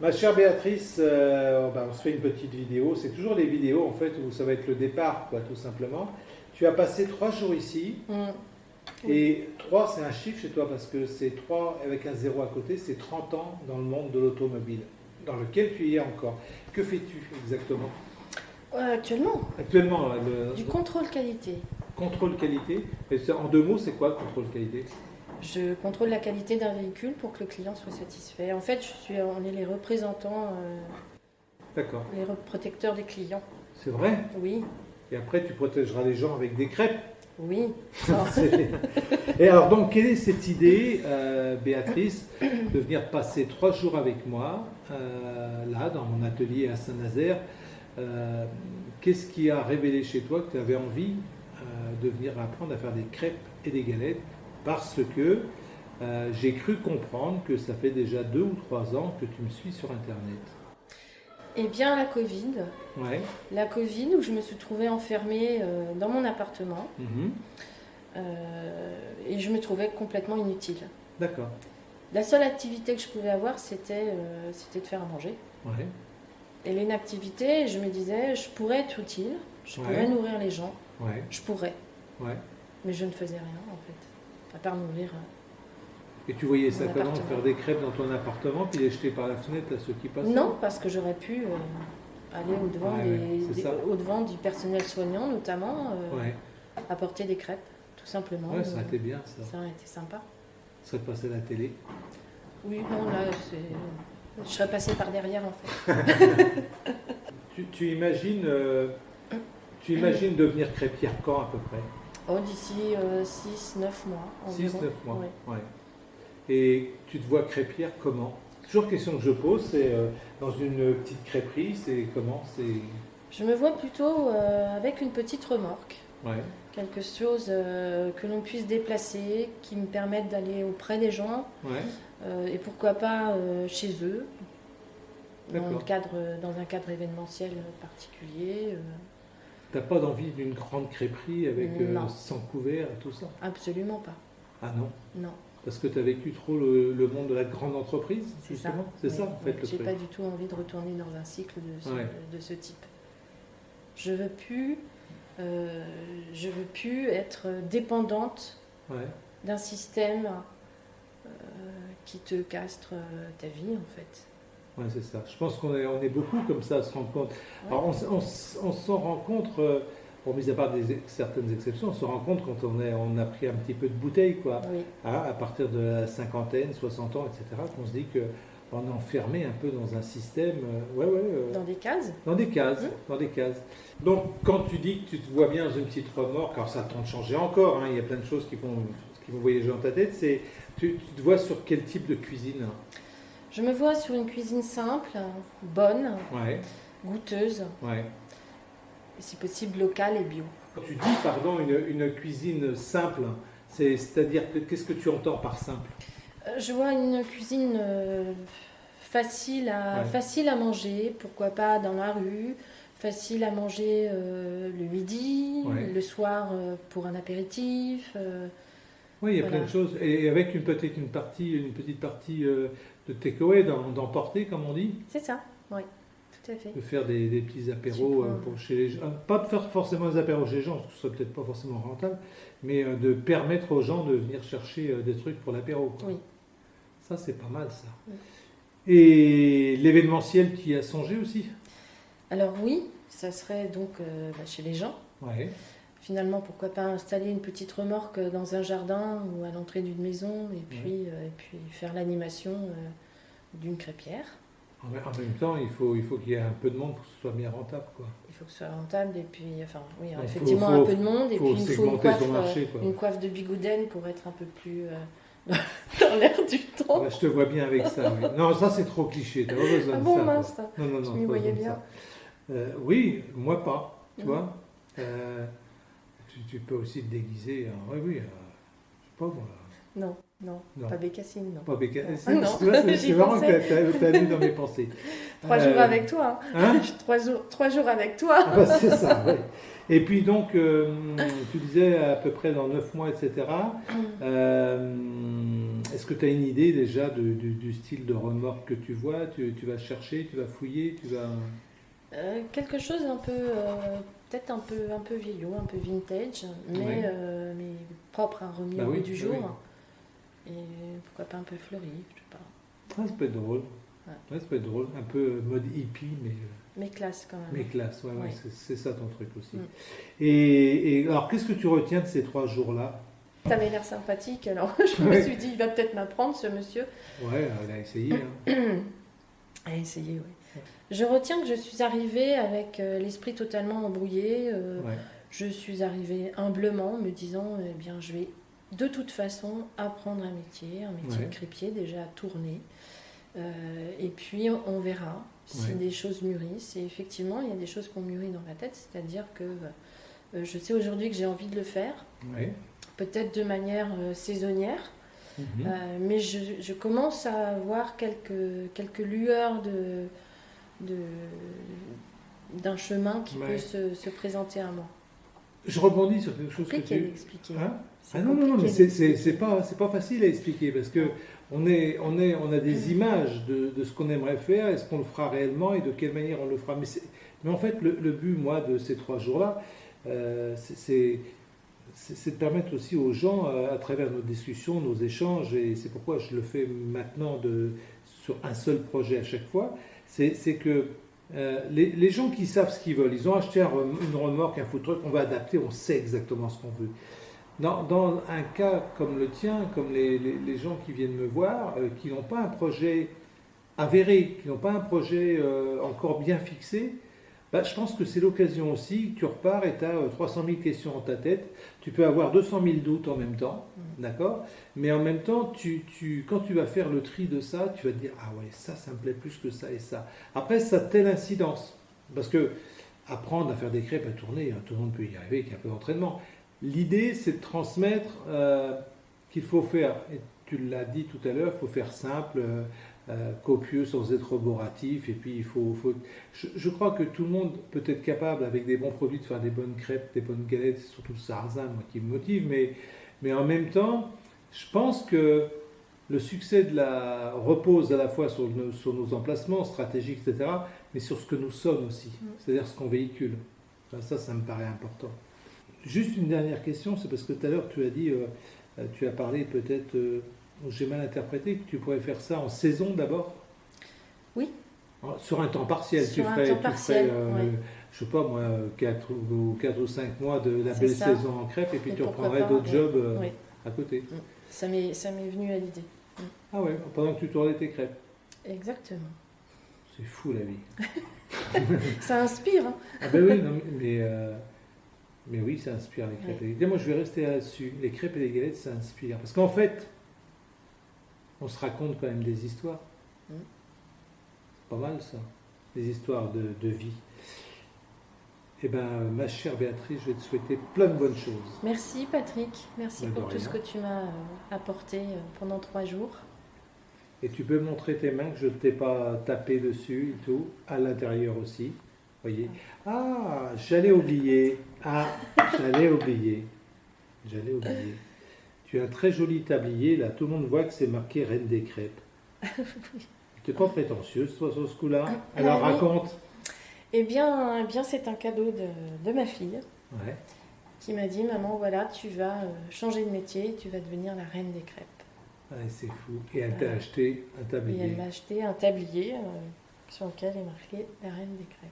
Ma chère Béatrice, euh, ben, on se fait une petite vidéo. C'est toujours les vidéos en fait où ça va être le départ, quoi, tout simplement. Tu as passé trois jours ici. Mm. Et 3, c'est un chiffre chez toi parce que c'est 3 avec un zéro à côté, c'est 30 ans dans le monde de l'automobile, dans lequel tu y es encore. Que fais-tu exactement? Euh, actuellement, Actuellement, le du contrôle qualité. contrôle qualité. Et en deux mots, c'est quoi le contrôle qualité? Je contrôle la qualité d'un véhicule pour que le client soit satisfait. En fait, je suis, on est les représentants, euh, les protecteurs des clients. C'est vrai? Oui, Et après, tu protégeras les gens avec des crêpes? oui. Et alors, donc, quelle est cette idée, euh, Béatrice, de venir passer trois jours avec moi, euh, là, dans mon atelier à Saint-Nazaire? Qu'est-ce qui a révélé chez toi que tu avais envie de venir apprendre à faire des crêpes et des galettes? Parce que euh, j'ai cru comprendre que ça fait déjà deux ou trois ans que tu me suis sur Internet. Eh bien, la Covid. Ouais. La Covid, où je me suis trouvée enfermée euh, dans mon appartement Mhm. euh, et je me trouvais complètement inutile. D'accord. La seule activité que je pouvais avoir, c'était de faire à manger. Ouais. Et l'inactivité, je me disais, je pourrais être utile, je Ouais. pourrais nourrir les gens, je pourrais, Ouais. mais je ne faisais rien en fait, à part nourrir. euh. Et tu voyais ça comment. Faire des crêpes dans ton appartement puis les jeter par la fenêtre à ceux qui passaient Non, parce que j'aurais pu euh, aller au-devant Ouais, des- ouais, c'est des- ça. au-devant du personnel soignant, notamment, euh, Ouais. apporter des crêpes, tout simplement. Ouais, ça aurait été bien ça. ça aurait été sympa. Ça serait passé à la télé? Oui, non, là, c'est... je serais passée par derrière en fait. Tu, tu imagines, euh, tu imagines devenir crêpière quand à peu près? Oh, d'ici 6-9 mois. 6-9 environ. mois. Ouais. Ouais. Et tu te vois crêpière comment? Toujours question que je pose, c'est euh, dans une petite crêperie, c'est comment? C'est Je me vois plutôt euh, avec une petite remorque. ouais. quelque chose euh, que l'on puisse déplacer, qui me permette d'aller auprès des gens, Ouais. euh, et pourquoi pas euh, chez eux, dans, le cadre, dans un cadre événementiel particulier. T'as pas d'envie d'une grande crêperie avec euh, Non. 100 couverts et tout ça? Absolument pas. Ah non? Non, Parce que tu as vécu trop le, le monde de la grande entreprise c'est ça. Oui, ça en fait oui. le J'ai pas du tout envie de retourner dans un cycle de ce, Ouais. de ce type. Je veux plus, euh, je veux plus être dépendante Ouais. d'un système euh, qui te castre ta vie en fait. C'est ça. Je pense qu'on est, on est beaucoup comme ça à se rendre compte. Alors, on, s'en rend compte, euh, bon, mis à part des, certaines exceptions, on se rend compte quand on, est, on a pris un petit peu de bouteille, quoi. Oui. Hein, à partir de la cinquantaine, 60 ans, etc., qu'on se dit que on est enfermé un peu dans un système, euh, ouais, ouais, euh, Dans des cases dans des cases, Mhm. dans des cases. Donc, quand tu dis que tu te vois bien dans une petite remorque, alors ça temps de changer encore, hein, il y a plein de choses qui vont, qui vont voyager dans ta tête, c'est, tu, tu te vois sur quel type de cuisine? Je me vois sur une cuisine simple, bonne, Ouais, goûteuse, ouais. et si possible locale et bio. Quand tu dis, pardon, une, une cuisine simple, c'est, c'est-à-dire que qu'est-ce que tu entends par simple? Euh, Je vois une cuisine euh, facile, à, Ouais. facile à manger, pourquoi pas dans la rue, facile à manger euh, le midi, le soir euh, pour un apéritif. Oui, il y a Voilà. plein de choses. Et avec une petite, une partie, une petite partie euh, de takeaway, d'em- d'emporter, comme on dit, C'est ça, oui, tout à fait. de faire des, des petits apéros euh, pour chez les gens. Pas de faire forcément des apéros chez les gens, parce que ce serait peut-être pas forcément rentable, mais euh, de permettre aux gens de venir chercher des trucs pour l'apéro. Oui. Ça, c'est pas mal, ça. Oui. Et l'événementiel qui a songé aussi? Alors oui, ça serait donc bah, chez les gens. Ouais. Finalement, pourquoi pas installer une petite remorque dans un jardin ou à l'entrée d'une maison et puis, euh, et puis faire l'animation euh, d'une crêpière. En même temps, il faut il faut qu'il y ait un peu de monde pour que ce soit bien rentable. Quoi. Il faut que ce soit rentable et puis, enfin, oui, Donc, effectivement faut- un faut- peu de monde et puis il faut une coiffe, son marché, euh, une coiffe de bigouden pour être un peu plus euh, dans l'air du temps. Ouais, je te vois bien avec ça. oui. Non, ça c'est trop cliché. T'as pas besoin Ah de bon, ça. quoi. mince. Non, non, non. Je m'y voyais de bien. ça. Euh, oui, moi pas. Tu Mhm. vois Euh, tu, tu peux aussi te déguiser. en- oui, oui. euh, je sais pas moi. Non, non, Non. pas bécassine, non. Pas béca- Non. C'est Ah marrant pensais. que tu as, lu dans mes pensées. Trois Euh, jours avec toi. hein. Hein trois, jours, trois jours avec toi. Ah bah, c'est ça, oui. Et puis donc, euh, tu disais à peu près dans 9 mois, etc. Euh, Est-ce que tu as une idée déjà de- du, du style de remorque que tu vois? Tu, tu vas chercher, tu vas fouiller, tu vas... Euh, quelque chose un peu, euh, peut-être un peu, un peu vieillot, un peu vintage, mais, euh, mais propre à remis Bah au oui, du oui, jour. Et pourquoi pas un peu fleuri, je sais pas. Ça peut être drôle. Ouais. Ouais, ça peut être drôle. Un peu mode hippie, mais, euh, Mais classe quand même. mais classe. Ouais, ouais, c'est- ça ton truc aussi. Mm. Et, et alors, qu'est-ce que tu retiens de ces trois jours-là? T'avais l'air sympathique, alors je me suis dit, il va peut-être m'apprendre ce monsieur. Ouais, elle a essayé. hein. À essayer, oui. Je retiens que je suis arrivée avec euh, l'esprit totalement embrouillé. euh, Ouais. Je suis arrivée humblement, me disant, eh bien, je vais de toute façon apprendre un métier, un métier Ouais. de crépier, déjà à tourner. Euh, et puis, on, on verra si Ouais. des choses mûrissent. Et effectivement, il y a des choses qui ont mûri dans ma tête, c'est-à-dire que euh, je sais aujourd'hui que j'ai envie de le faire, Ouais. peut-être de manière euh, saisonnière. Mhm. Mais je, je commence à avoir quelques, quelques lueurs de, d'un chemin qui Ouais. peut se, se présenter à moi. Je rebondis sur quelque chose que Compliqué tu... d'expliquer. Hein Ah non, non, non, mais c'est- pas, pas facile à expliquer parce que on, est, on, est, on a des images de, de ce qu'on aimerait faire, est-ce qu'on le fera réellement et de quelle manière on le fera. Mais, mais en fait, le, le but, moi, de ces trois jours-là, euh, c'est- c'est c'est- c'est de permettre aussi aux gens, euh, à travers nos discussions, nos échanges, et c'est pourquoi je le fais maintenant de, sur un seul projet à chaque fois, c'est que euh, les, gens qui savent ce qu'ils veulent, ils ont acheté une remorque, un food truck, on va adapter, on sait exactement ce qu'on veut. Dans, un cas comme le tien, comme les gens qui viennent me voir, euh, qui n'ont pas un projet avéré, qui n'ont pas un projet euh, encore bien fixé, bah, je pense que c'est l'occasion aussi, tu repars et tu as 300 000 questions en ta tête, tu peux avoir 200 000 doutes en même temps, d'accord? Mais en même temps, tu, tu, quand tu vas faire le tri de ça, tu vas te dire, ah ouais, ça, ça me plaît plus que ça et ça. Après, ça a telle incidence, parce que apprendre à faire des crêpes à tourner, hein, tout le monde peut y arriver avec un peu d'entraînement. L'idée, c'est de transmettre euh, qu'il faut faire, et tu l'as dit tout à l'heure, il faut faire simple, euh, euh, copieux sans être roboratif, et puis il faut... faut- Je, je crois que tout le monde peut être capable, avec des bons produits, de faire des bonnes crêpes, des bonnes galettes, c'est surtout le sarrasin, moi, qui me motive, mais, mais en même temps, je pense que le succès de la repose à la fois sur nos, sur nos emplacements stratégiques, etc., mais sur ce que nous sommes aussi, Mm. c'est-à-dire ce qu'on véhicule. Enfin, ça, ça me paraît important. Juste une dernière question, c'est parce que tout à l'heure tu as dit, euh, euh, tu as parlé peut-être, euh, j'ai mal interprété, que tu pourrais faire ça en saison d'abord Oui. Sur un temps partiel, Sur tu un ferais, temps tu partiel, ferais, euh, ouais. je sais pas moi, 4 ou, quatre ou 5 mois de la belle ça. saison en crêpe, et puis Et tu reprendrais d'autres ouais. jobs euh, à côté. Ça m'est, ça m'est venu à l'idée. Ah ouais, pendant que tu tournais tes crêpes. Exactement. C'est fou la vie. Ça inspire. hein. Ah ben oui, non, mais, mais, euh, mais oui, ça inspire les crêpes. et les galettes. Moi, je vais rester là-dessus. Les crêpes et les galettes, ça inspire. Parce qu'en fait, on se raconte quand même des histoires. Mm. C'est pas mal ça, des histoires de, de vie. Eh ben, ma chère Béatrice, je vais te souhaiter plein de bonnes choses. Merci Patrick. Merci de pour tout rien. ce que tu m'as euh, apporté euh, pendant trois jours. Et tu peux montrer tes mains que je ne t'ai pas tapé dessus et tout, à l'intérieur aussi. Voyez. Ah, j'allais oublier. Ah, j'allais oublier. J'allais oublier. Tu as un très joli tablier, là. Tout le monde voit que c'est marqué Reine des crêpes. Tu n'es pas prétentieuse, toi, sur ce coup-là Alors, Ah oui. raconte. Eh bien, eh bien c'est un cadeau de, de ma fille Ouais. qui m'a dit Maman, voilà, tu vas euh, changer de métier, tu vas devenir la reine des crêpes. Ouais, c'est fou. Et elle t'a acheté un Et tablier. elle m'a acheté un tablier euh, sur lequel est marqué la reine des crêpes.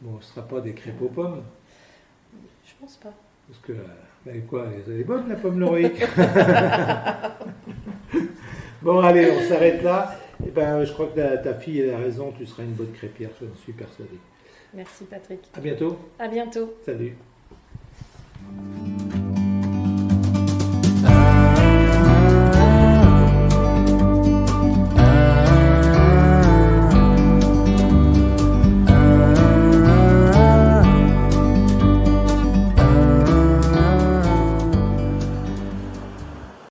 Bon, ce ne sera pas des crêpes aux pommes. Je pense pas. Parce que, ben quoi, elle est bonne la pomme Loïc Bon, allez, on s'arrête là. Et ben, je crois que ta, ta fille elle a raison, tu seras une bonne crêpière, je suis persuadé. Merci Patrick. À bientôt. À bientôt. Salut.